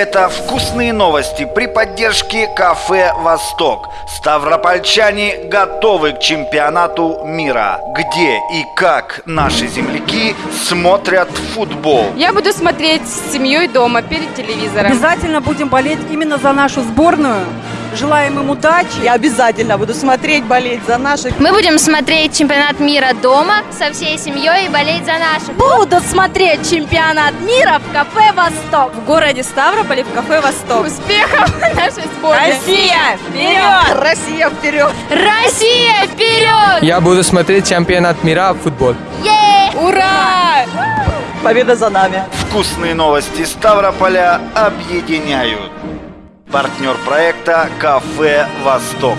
Это вкусные новости при поддержке кафе «Восток». Ставропольчане готовы к чемпионату мира, где и как наши земляки смотрят футбол. Я буду смотреть с семьей дома перед телевизором. Обязательно будем болеть именно за нашу сборную. Желаем им удачи. Я обязательно буду смотреть, болеть за наших. Мы будем смотреть чемпионат мира дома со всей семьей и болеть за наших. Буду смотреть чемпионат мира в кафе «Восток». В городе Ставрополе в кафе «Восток». Успехов нашей сборной! Россия вперед! Россия вперед! Россия вперед! Я буду смотреть чемпионат мира в футбол. Е! Ура! Победа за нами! Вкусные новости Ставрополя объединяют. Партнер проекта «Кафе Восток».